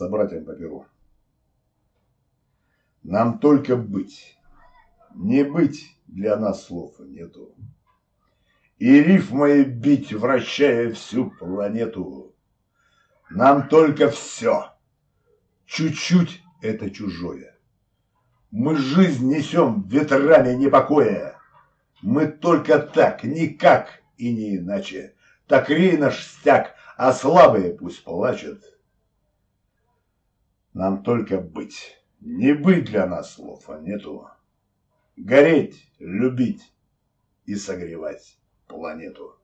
собратьям по перу. Нам только быть, не быть для нас слов нету. И рифмой бить, вращая всю планету. Нам только все, чуть-чуть это чужое. Мы жизнь несем ветрами непокоя. Мы только так, никак и не иначе. Так рей наш стяг, а слабые пусть плачут. Нам только быть. Не быть для нас слов, а нету. Гореть, любить и согревать планету.